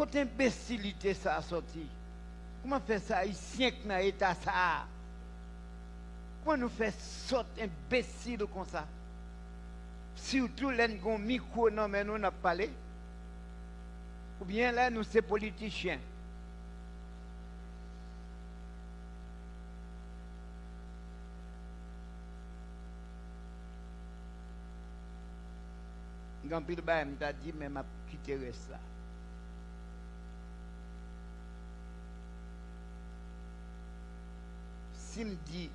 Côté imbécilité ça a sorti. Comment faire ça ici que dans l'état ça? Comment nous faire sortir imbécile comme ça? Surtout les gens micro non mais nous n'a parlé. Ou bien là nous c'est politiciens. Grand pile ba m'a dit mais m'a quitté reste là. Dit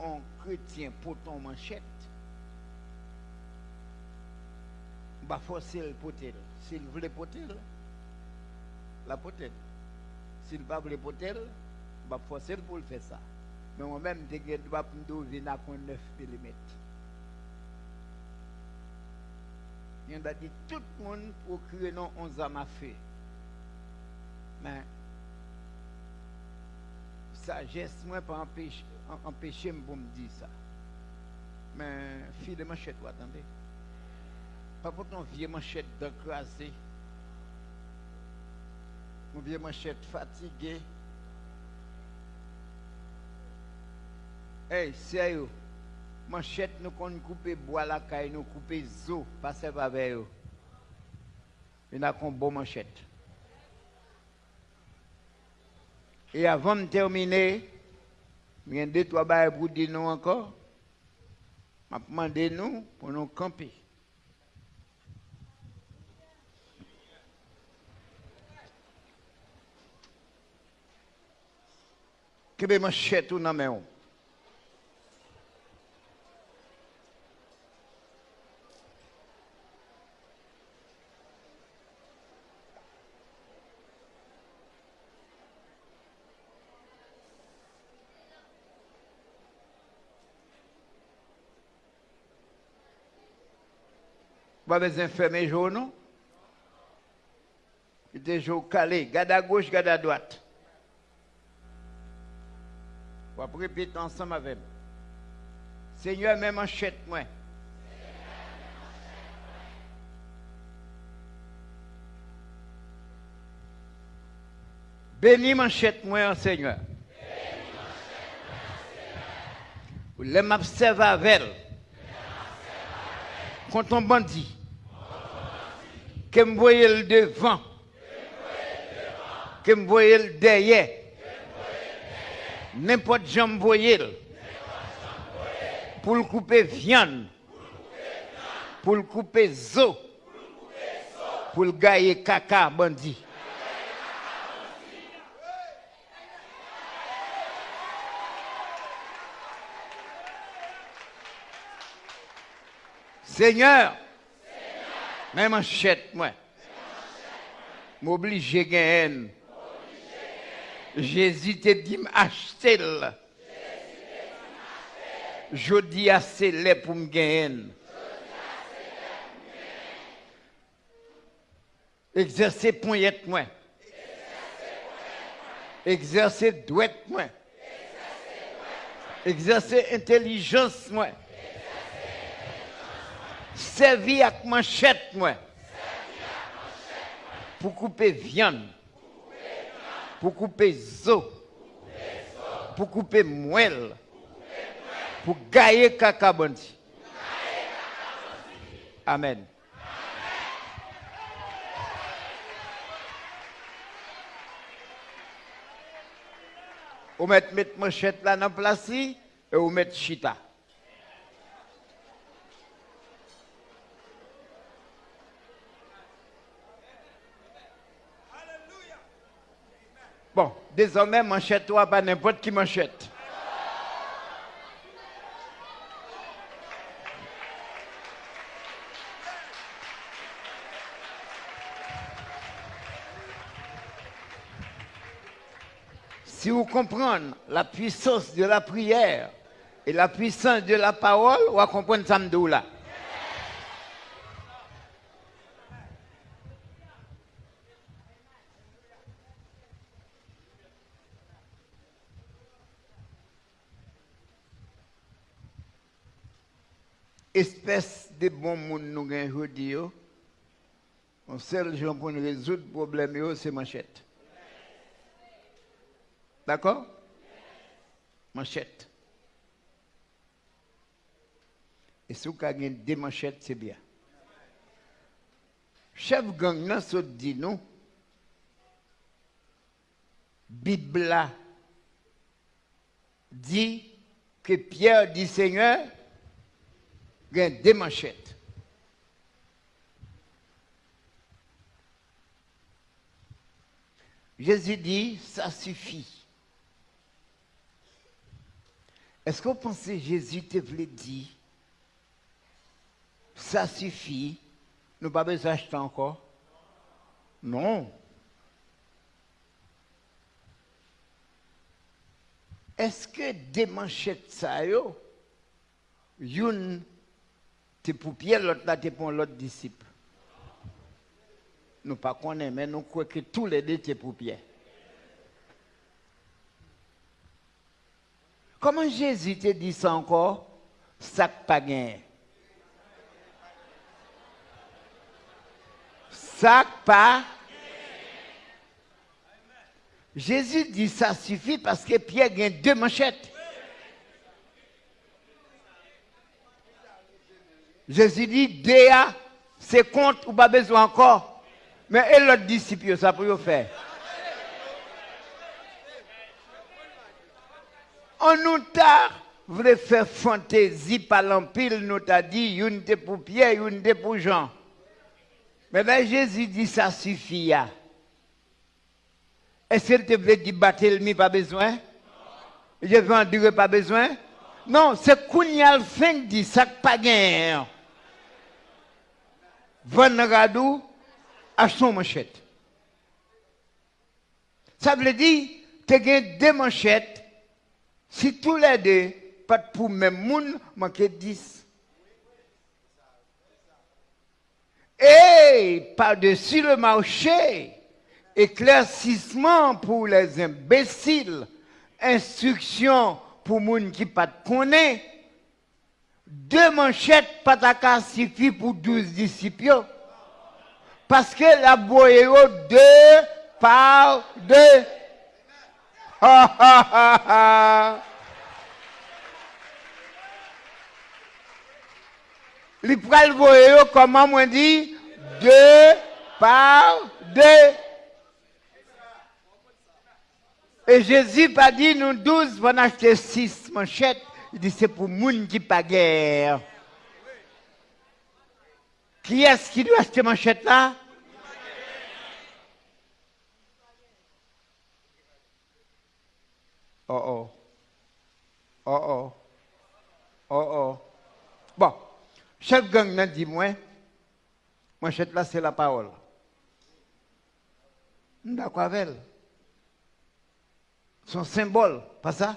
un chrétien pour ton manchette, va forcer le potel. S'il veut potel, la potel. S'il pas potel, va forcer pour le faire ça. Mais moi-même, je dois me venir à 9 mm. Il a dit tout le monde créer non 11 ans à feu. Mais sagesse, moi, pas empêcher, empêcher me dire ça. Mais fille de manchette, vous attendez? Pas pour ton vieux manchette d'écrasé. Mon vieux manchette fatigué. Hey, sérieux. Manchette, nous qu'on couper bois la caille, nous couper zo, par avec eux. Il a qu'on bon manchette. Et avant de terminer, il y a deux, trois bails pour dire nous encore. Je demandé nous pour nous camper. Que be manchette ou nan men Pas besoin de fermer jour, non? Il est jour calé. Garde à gauche, garde à droite. On va répéter ensemble avec moi. Seigneur, même manchette, moi. Bénis manchette, moi, Seigneur. Les m'observe avec. Quand on bandit. Que me voyez le devant? Que me voyez le derrière? N'importe jambe voyez Pour le couper viande. Pour le couper zo. Pour le gailler caca bandit. Seigneur, même manchette, moi, m'oblige à gagner. Jésus te dit m'acheter. Je dis assez les pour me gagner. Exercer poignette moi. Exercer douette moi. Exercer intelligence moi. Servi ak manchet mwen. Pou koupe vyan. Pou koupe zo. Pou koupe mwel. Pou gaye kakabanti. Amen. Ou met met manchet la nan plasi. E ou met chita. Bon, désormais, manchette toi pas n'importe qui manchette. Si vous comprenez la puissance de la prière et la puissance de la parole, vous va comprendre ça là. Espèce de bon monde nous gagnons aujourd'hui, Le seul gens pour nous résoudre le problème, c'est manchette. D'accord Manchette. Et si vous avez des manchettes, c'est bien. Chef gang, nan sot dit nous, Bible dit que Pierre dit Seigneur, des manchettes. Jésus dit, ça suffit. Est-ce que vous pensez que Jésus te voulait dire, ça suffit, nous pas besoin d'acheter encore? Non. Est-ce que des manchettes ça une te pour Pierre, l'autre là te pour l'autre disciple Nous pas connaissons, mais nous croyons que tous les deux te pour Pierre. Comment Jésus te dit ça encore? Ça pas gagné. Ça pas Jésus dit ça suffit parce que Pierre a deux manchettes. Jésus dit, Déa, c'est compte ou pas besoin encore. Mais et l'autre disciple, ça pour faire. On nous t'a voulu faire fantaisie par l'empile, nous t'a dit, une pour Pierre, une pour Jean. Mais ben Jésus dit, ça suffit. Est-ce qu'il te veut dire Barthélemy pas besoin? Je veux en dire pas besoin? Non, c'est Kounyal fin dit ça pas gain. Van Radou à son manchette. Ça veut dire, tu as deux manchettes. Si tous les deux, pas pour même monde, manquer 10. Et par-dessus le marché, éclaircissement pour les imbéciles, instruction pour les gens qui ne connaissent pas. Deux manchettes pataka suffit pour douze disciples. Parce que la boye deux par deux. Ha ha ha. Les pral voye comment on dit? Deux par deux. Et Jésus pas dit, nous douze, on acheter six manchettes. Il dit, c'est pour moun qui pas guerre. Qui est-ce qui doit acheter manchette là? Oh oh. Oh oh. Oh oh. Bon. Chef gang n'a dit moi, manchette là c'est la parole. D'accord avec elle son symbole, pas ça?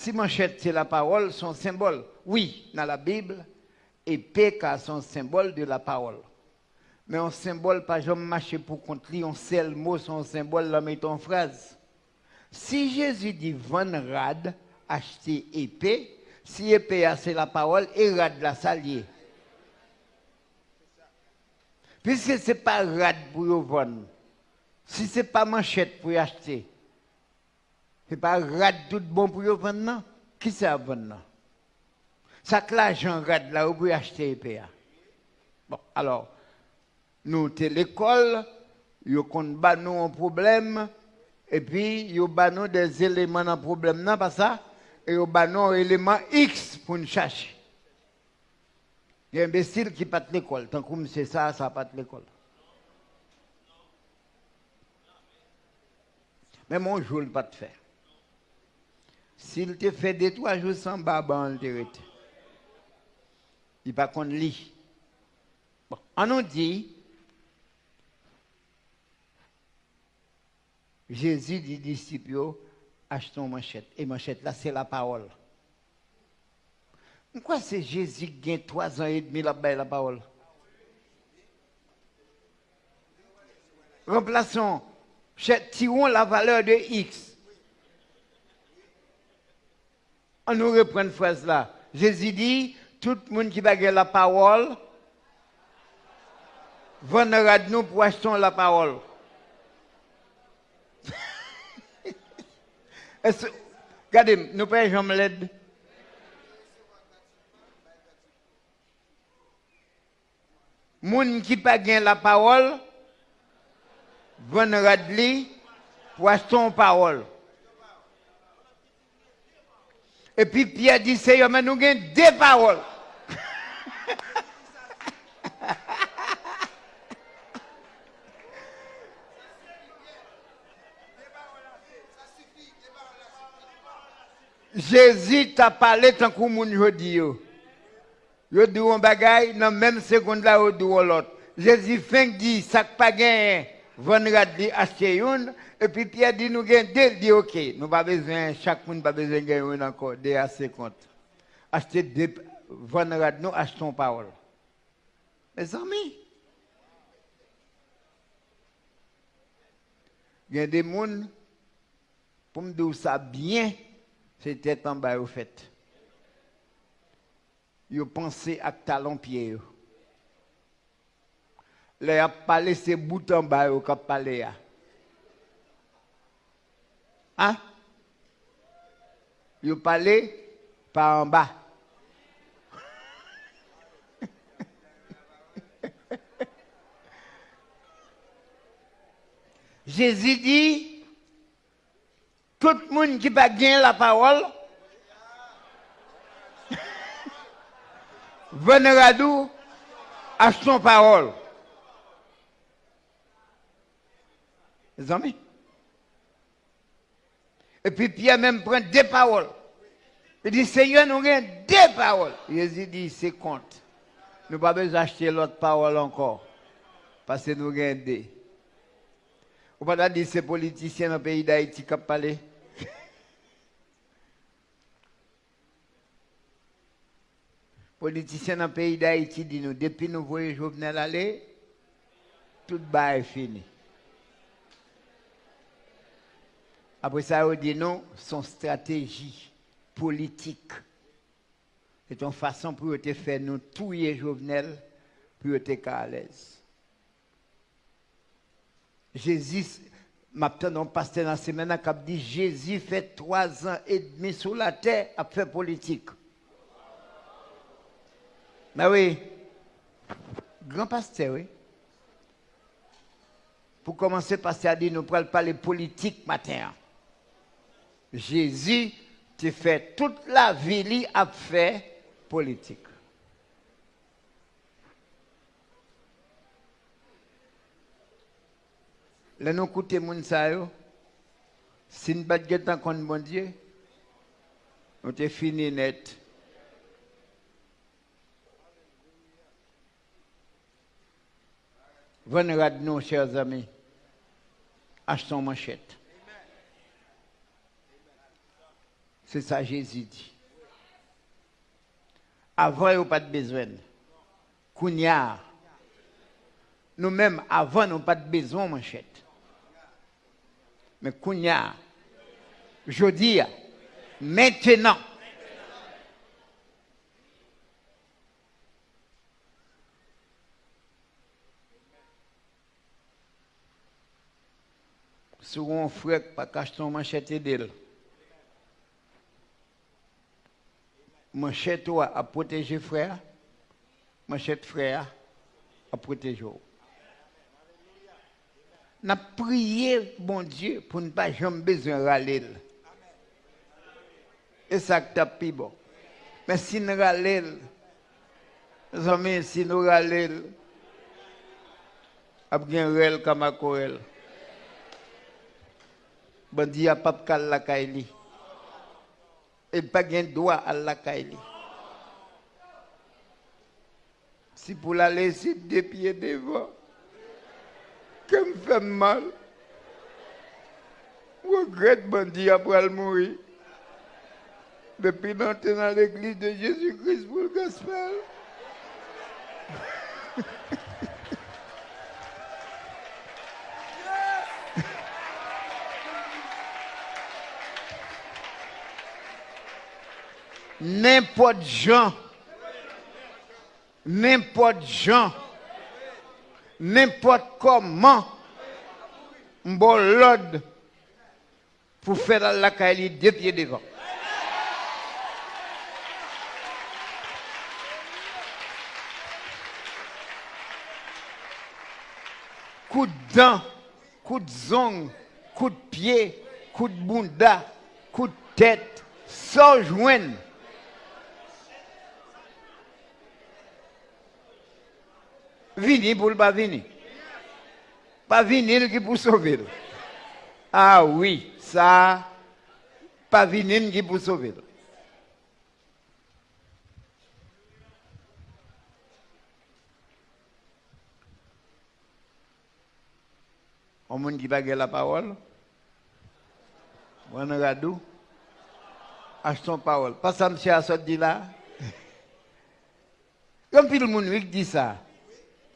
Si manchette c'est la parole, son symbole. Oui, dans la Bible, épée a son symbole de la parole. Mais un symbole, pas jamais marcher pour contre un seul mot, son symbole, là, met en phrase. Si Jésus dit van rad, acheter épée, si épée c'est la parole, et rad la salier. Puisque ce n'est pas rad pour vendre, si ce n'est pas manchette pour acheter, ce n'est pas rad tout bon pour vendre, qui c'est à vendre Ça que l'argent rad là, vous pouvez acheter EPA. Bon, alors, nous, c'est l'école, nous avons un problème, et puis nous avons des éléments dans le problème, non, pas ça, et nous avons un élément X pour nous chercher. Il y a un imbécile qui pas l'école, tant que c'est ça, ça pas l'école. Mais mon jour, pas te faire. S'il te fait deux, trois jours sans baba, il Il pas qu'on lit. On nous dit, Jésus dit disciples, achetons manchette. Et manchette, là, c'est la parole. Pourquoi c'est Jésus qui a trois ans et demi la la parole? Remplaçons, tirons la valeur de X. On nous reprend une phrase là. Jésus dit, tout le monde qui va la parole, Vendredi, nous poissons la parole. Regardez, nous payons jamais l'aide. Moun qui pas gain la parole, vendredi, poisson parole. Et puis Pierre dit, Seigneur, mais nous avons deux paroles. Jésus t'a parlé tant que moun yo dit yo. Yo dit un bagay dans même seconde là yo dit l'autre. Jésus fin dit ça pas gain vendredi acheter une et puis Pierre dit nous gain deux dit OK, nous pas besoin chaque monde pas besoin gagner une encore deux à 50. Acheter deux nous achetons parole. Mes amis, il y a des gens, pour me dire ça bien, c'était en bas au fait. Ils pensaient à talon pied. Là, a parlé ces bouts en bas au cap parlé. Hein? Ils parlé par en bas. Jésus dit, tout le monde qui va gagner la parole, venez nous à son parole. Les amis. Et puis Pierre même prend deux paroles. Il dit, Seigneur, nous avons deux paroles. Jésus dit, c'est compte. Nous pas besoin d'acheter l'autre parole encore. Parce que nous avons deux. Ou pas dire ces politiciens dans le pays d'Haïti qui parlé. politiciens dans le pays d'Haïti disent nous, depuis nous voyons Jovenel aller, tout bas est fini. Après ça, on dit non, son stratégie politique. C'est une façon pour te faire nous touiller Jovenel, pour être à l'aise. Jésus, maintenant, pasteur dans la semaine, qui a dit Jésus fait trois ans et demi sur la terre à faire politique. Mais oui, grand pasteur, oui. Pour commencer, pasteur a dit nous ne parler politique matin. Jésus te fait toute la vie à faire politique. Là, nous écoutons moun sa. Si nous pas contre bon Dieu, on te fini net. Venez nous, chers amis. Achetons manchette. C'est ça Jésus dit. Avant, il n'y a pas de besoin. Kounia. Nous-mêmes, avant, nous n'avons pas de besoin, manchette. Mais Kounia, je dis, maintenant, sur un frère pas cacher ton manchette d'elle. Manchette toi à protéger frère, manchette frère à protéger n'a prié, bon Dieu, pour ne pas jamais besoin râler. Et ça que plus bon. Mais si nous râlons, mes amis, si nous râlons, a bien réel comme à Corel. Bon Dieu, pas de la kaili. Et pas de droit à la kaili. Si pour la laisser des pieds devant, que me fait mal. Regrette bandit après mourir. Depuis d'entrer dans l'église de Jésus-Christ pour le gospel. N'importe Jean, n'importe Jean n'importe comment, bon l'ordre pour faire la caille deux pieds devant. Coup de dent, coup de zong, coup de pied, coup de bunda, coup de tête, sans joindre. vini pou l pa vini. Pa vini l ki pou sove l. Ah oui, sa, pa vini l ki pou sove l. O moun ki bagè la parol, moun an radou, ach son parol. Pas sa msè a sot di la. Yon pil moun wik di sa,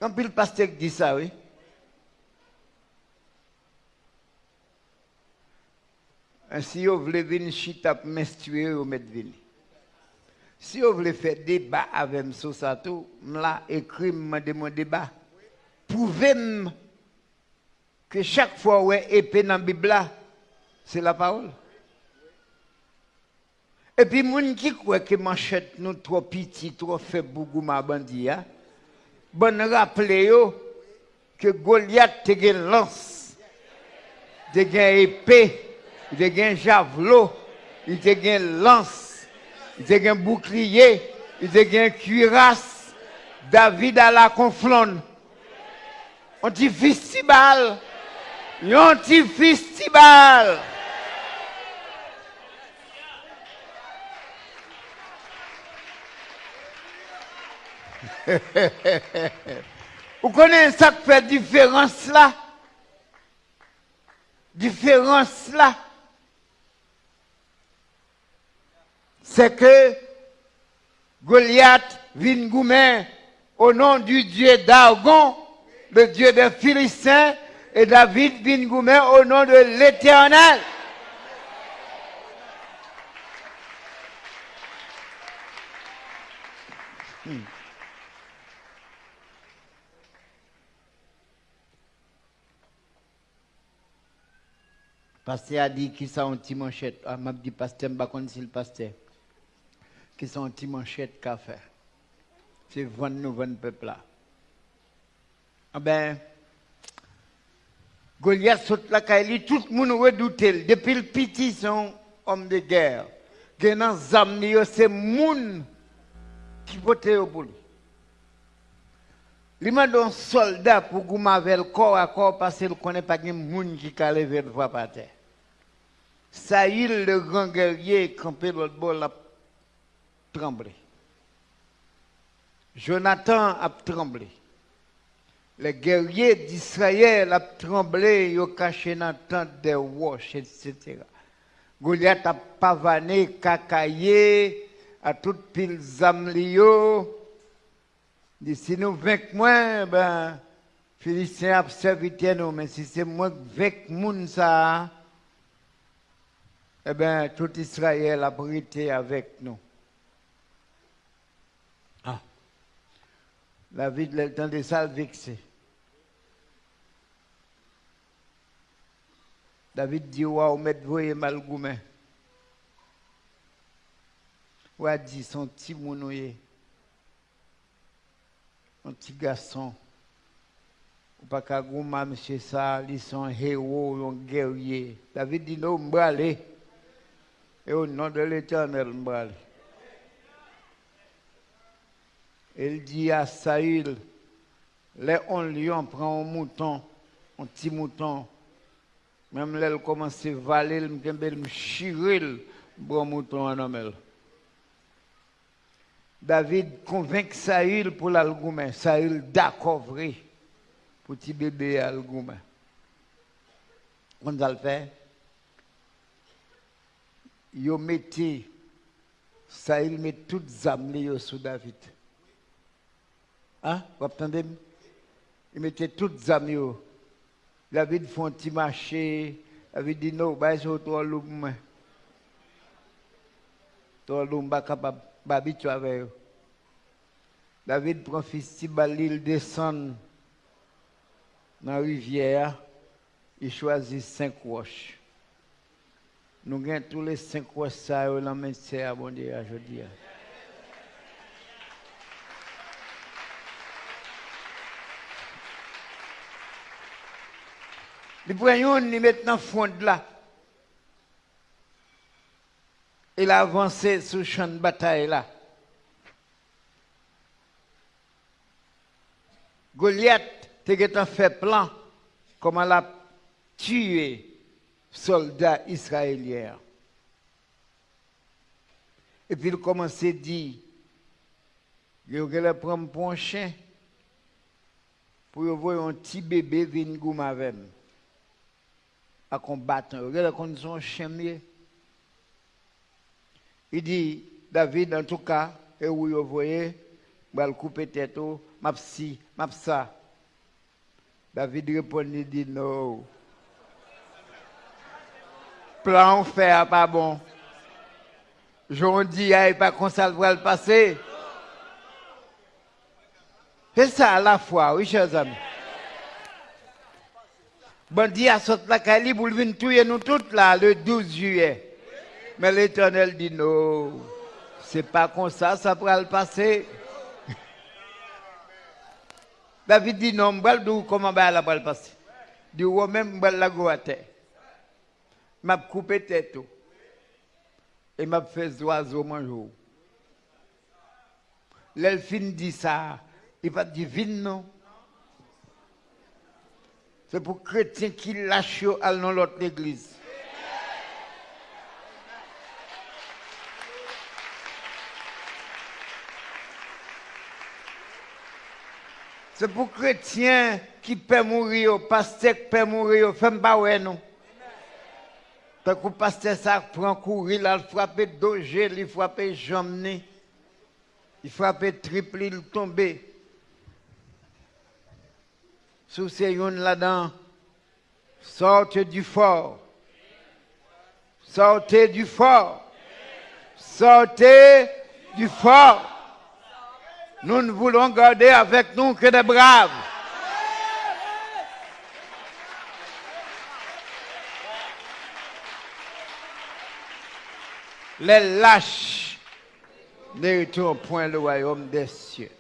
Comme le pasteur dit ça, oui. Si vous voulez venir chita menstruer, vous mettez venir. Si vous voulez faire débat avec ça, tout, là, écrit mon débat. Prouvez-moi que chaque fois où épée dans la Bible, c'est la parole. Et puis, moun qui croit que manchette nous trop petit, trop faible pour ma bandi, hein? Bon rappelez yo que Goliath te gen lance, te gen épée, te gen javelot, il te gen lance, il te gen bouclier, il te gen cuirasse. David a la conflonne. On dit festival. Yon ti festival. Vous connaissez ça qui fait différence là? Différence là? C'est que Goliath vient goumer au nom du Dieu d'Argon, le Dieu des Philistins, et David vient goumer au nom de l'Éternel. Hmm. Pasteur a dit qu'il sont un petit manchette. Ah, m'a dit pasteur, sais pas le pasteur. Qui sont un petit manchette qu'a fait. C'est vendre nous, vendre peuple là. Ah ben, Goliath saute la caille, tout le monde redoute. Depuis le petit, son homme de guerre. Genan zamni c'est moun qui vote pour lui. Il m'a donné un soldat pour que le corps à corps parce qu'il ne connaît pas de monde qui a levé le voix par terre. Saïl, le grand guerrier, campé l'autre bord, a tremblé. Jonathan a tremblé. Les guerriers d'Israël ont tremblé, ils ont caché dans tente des roches, etc. Goliath a pavané, cacaillé, à toute pile. Dit, si nous vaincons moins, ben, Philistins a servi nous, mais si c'est moi qui vainc moun ça, eh bien, tout Israël a brité avec nous. Ah. La vie de temps de ça vexé. David dit, waouh, mettre voyer mal goumé. Ou a dit, son petit mounouye un petit garçon. Ou pas qu'à gouma, monsieur ça, ils héros, un guerrier. David dit non, m'brale. Et au nom de l'éternel, m'brale. Il dit à Saïl, les on lion prend un mouton, un petit mouton. Même là, il commence à valer, il me chirer le mouton en homme. David convainc Saül pour l'algoumen. Saül d'accord pour petit bébé l'algoumen. On a le fait? Yo mettez Saül met toutes les âmes sur David. Hein? Vous entendez? Il mettait toutes les âmes. David fait un petit marché. David dit non, bah, c'est toi l'homme. Toi l'homme, pas capable babito avec eux. David prend fils il descend dans la rivière, il choisit cinq roches. Nous gagnons tous les cinq roches, ça, dans la main à bon Dieu, je dis. Il prend une, il met dans le fond de là. Il a avancé sur le champ de bataille là. Goliath a fait plan comment elle a tué soldats israéliens. Et puis il commence à dire, il va prendre pour un chien pour voir un petit bébé venir avec à combattre. Regardez la condition chien Il dit, David, en tout cas, et où vous voyez, je vais couper tête, m'a si, m'a ça. David répond, il dit non. Plan fait pas bon. J'en dis, il pas comme ça le passer. C'est ça à la fois, oui, chers amis. Bandi a sauté la Cali pour venir tuer nous toutes là, le 12 juillet. Mais l'Éternel dit non, c'est pas comme ça, ça pourra le passer. David dit non, je vais comment va la passer? Du haut même, je la go à terre. Je coupé tête. Et je fait oiseau manger. L'elfine dit ça. Il va dire non. C'est pour chrétiens qui lâchent dans l'autre église. C'est pour chrétiens qui peuvent mourir, pasteur qui peuvent mourir, femme pas non. Tant que pasteur ça prend courir, il frappe dogé, il frappe jambe, il frappe triple, il tombe. Sous ces là-dedans, sortez du fort. Sortez du fort. Sortez du fort. Nous ne voulons garder avec nous que des braves. Les lâches n'héritent au point le royaume des cieux.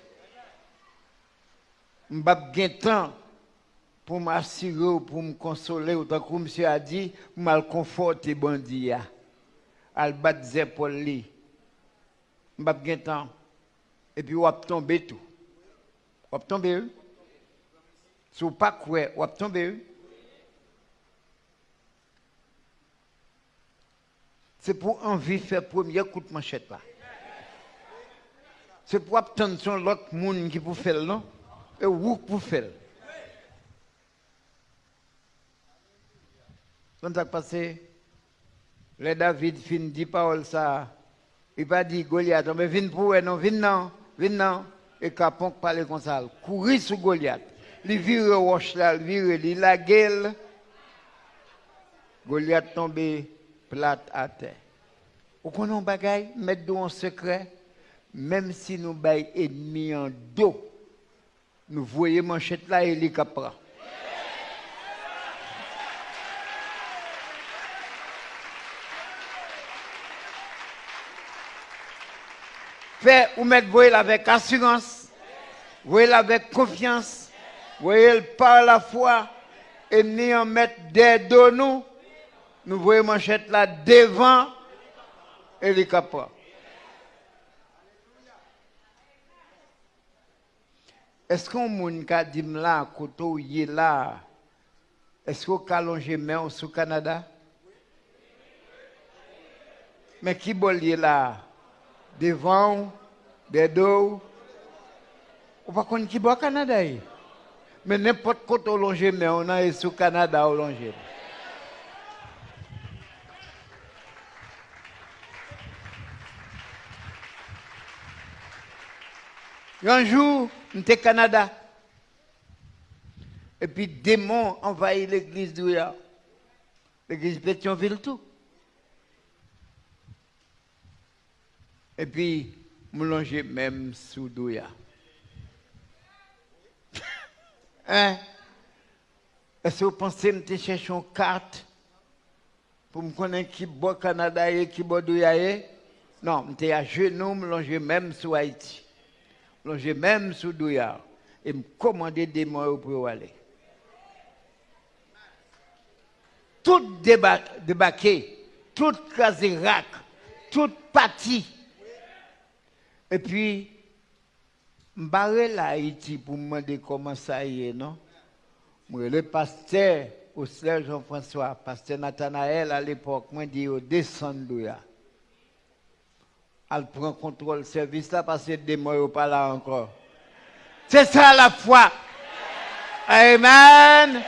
M'bap temps pour m'assurer, pour me consoler, ou tant que monsieur a dit, pour me conforter bandit. Al battre des épaules li. M'bap temps et puis, va tomber tout. Va tomber. Si vous pas quoi, va tomber. C'est pour envie de faire premier coup de manchette là. C'est pour obtenir l'autre monde qui peut faire, non? Et vous pour faire? Quand ça passé, le David fin dit parole ça. Il pas dit Goliath, mais viens pour non, viens non. Venant, et Capon parler comme ça, courir sur Goliath. Il vire roche là, il la gueule. Goliath tombé plate à terre. Vous connaissez bagage, mettre en secret, même si nous baillons ennemis en dos, nous voyons manchette là et les capra. Fait ou mettre avec assurance, voyez avec confiance, voyez par la foi, et ni en mettre des dos nous, nous voyons manchette là devant et les capra. Est-ce qu'on moun ka dit là, koto yé là, est-ce qu'on ka longé main au Canada? Mais qui bol là? Devant, des dos. On va connaître qui boit Canada. Mais n'importe quoi au longer, mais on a sous Canada au longer. Un jour, on était au Canada. Et puis, démon envahit l'église d'Ouya. L'église Pétionville, tout. Et puis, me longer même sous douya. hein? Est-ce que vous pensez que je cherche une carte pour me connaître qui boit Canada et qui boit Douyaye? Non, je suis à genoux, je longe même sur Haïti. Je longe même sur Douya. Et me commander des mots pour aller. Tout déba- débarqué, tout casé rac, tout parti. Et puis, je suis là pour me demander comment ça y est, non? Le pasteur, au Jean-François, pasteur Nathanaël à l'époque, moi dit au descendre là. Elle prend contrôle service là parce que des mois pas là encore. C'est ça la foi. Amen.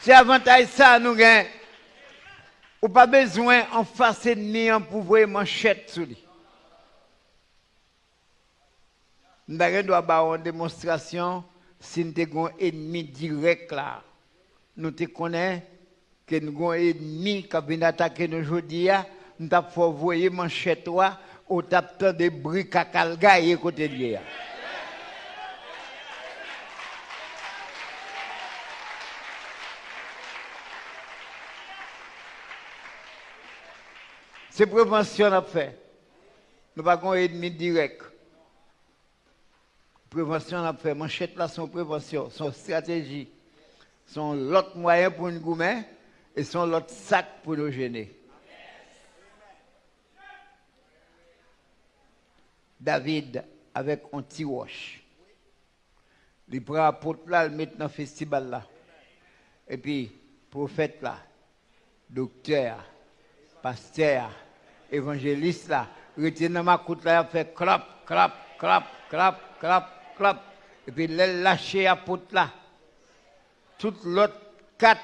C'est avantage ça nous gagnons. Ou pas besoin en face ennemi en pouvoir manchette sur lui. Nous doit avoir une démonstration si nous avons un ennemi direct là. Nous te connaissons que nous avons un ennemi qui vient attaquer nous aujourd'hui. Nous avons voir manchette au tapant des briques à côté de. C'est prévention à fait. Nous n'avons pas un ennemi direct. Prévention à fait. Manchette là, son prévention, son stratégie, son l'autre moyen pour nous goumer et son l'autre sac pour nous gêner. David avec un petit. Il prend apôtre là, il met dans le festival là. Et puis, prophète là, docteur, pasteur, évangéliste là, retient dans ma coute fait clap, clap, clap, clap, clap, clap. Et puis, il lâche apôtre là. Toutes l'autre quatre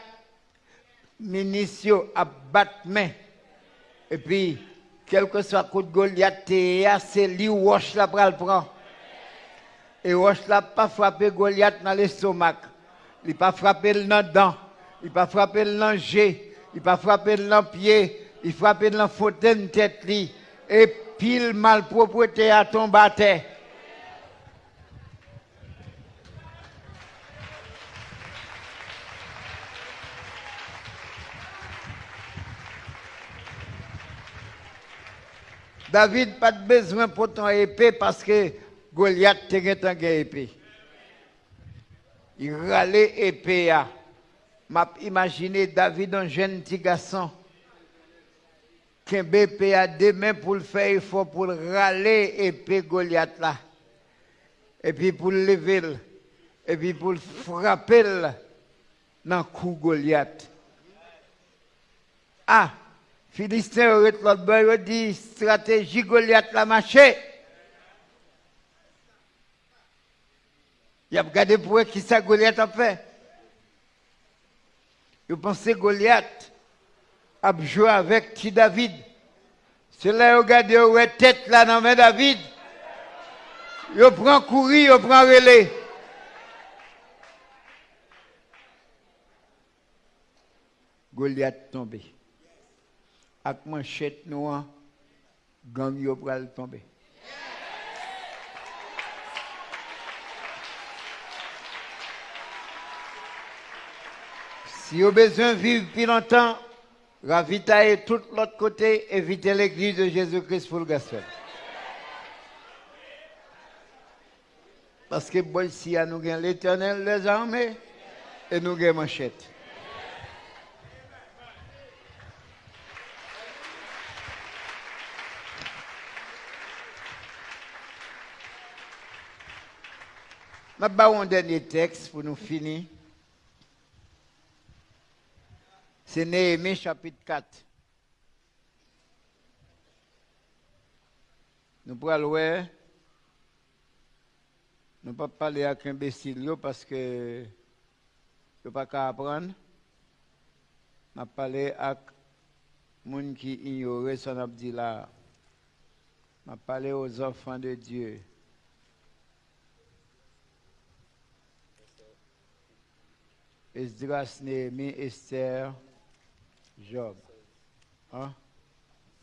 ministres à battre main. Et puis, quel que soit coup de Goliath, c'est lui là pour le prendre. Et wash là pas frapper Goliath dans l'estomac. Il pas frapper le dent. Il pas frapper le. Il pas frapper le pied. Il frappe dans la fauteuil tête li. Et pile malpropreté à ton terre. David pas de besoin pour ton épée parce que Goliath te un épée. Il râlait épée. M'a imaginé David un jeune petit garçon à deux mains pour le faire, il faut pour râler épée Goliath là. Et puis pour le lever, et puis pour le frapper dans le coup Goliath. Ah! Philistin l'autre dit stratégie Goliath la marché. Il a regardé pour qui ça Goliath a fait. Il pensait Goliath a avec qui David. C'est là il regarde où est tête là dans main David. Il prend courir, il prend relais. Goliath tombé avec manchette noire, gang yo pral tomber. Si vous avez besoin de vivre plus longtemps, ravitaillez tout l'autre côté, évitez l'église de Jésus-Christ pour le gospel. Parce que bon, si nous avons l'éternel, les armées, et nous avons manchette. Je vais un dernier texte pour nous finir. C'est Néhémie chapitre 4. Nous pourrons voir. Nous ne pouvons pas parler avec un imbécile parce que je ne pas qu'à apprendre. Je parler avec les gens qui ignorent qu'on dit là. Je parler aux enfants de Dieu. Esdras, Néhémie, Esther, Job. Hein?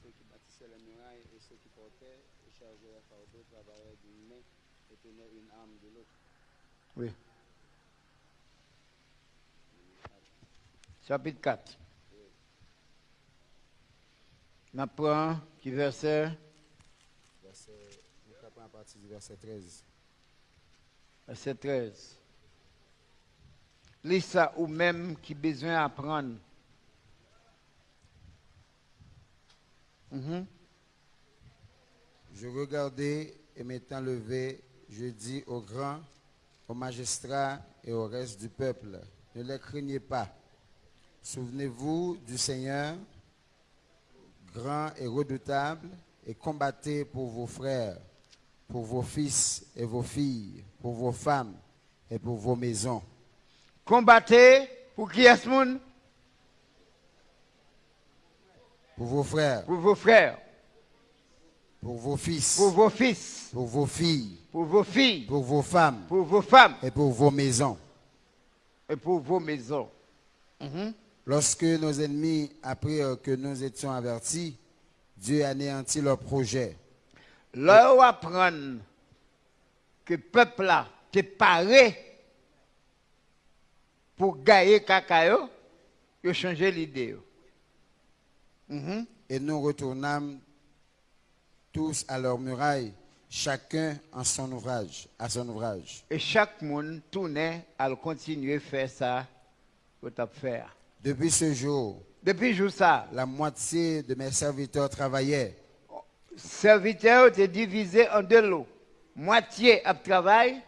Ceux qui bâtissaient les murailles et ceux qui portaient Oui. Chapitre 4. On prend qui verset Verset, à partir du verset 13. verset 13. Lis ça ou même qui besoin Mhm. Je regardais et m'étant levé, je dis aux grands, aux magistrats et au reste du peuple, ne les craignez pas. Souvenez-vous du Seigneur, grand et redoutable, et combattez pour vos frères, pour vos fils et vos filles, pour vos femmes et pour vos maisons. Combattez pour qui est ce monde Pour vos frères, Pour vos frères, pour vos fils, pour vos fils, pour vos filles, pour vos filles, pour vos femmes pour vos femmes et pour vos maisons. et pour vos maisons. Mhm. Lorsque nos ennemis apprirent que nous étions avertis, Dieu anéantit leur projet. Où apprendre que le peuple là est paré pour gagner cacayo, il a changé l'idée. Mhm. Et nous retournâmes tous à leur muraille, chacun en son ouvrage, à son ouvrage. Et chaque monde tournait à continuer à faire ça a faire. Depuis ce jour, Depuis jour ça, la moitié de mes serviteurs travaillaient, serviteurs étaient divisés en deux lots. Moitié à travail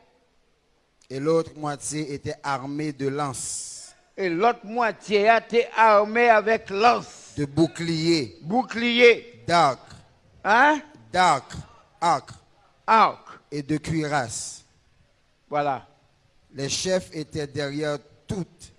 et l'autre moitié était armée de lances, et l'autre moitié été armée avec lance, de boucliers, bouclier, d'arcs, hein, d'arcs, arcs arc. et de cuirasses. Voilà. Les chefs étaient derrière toutes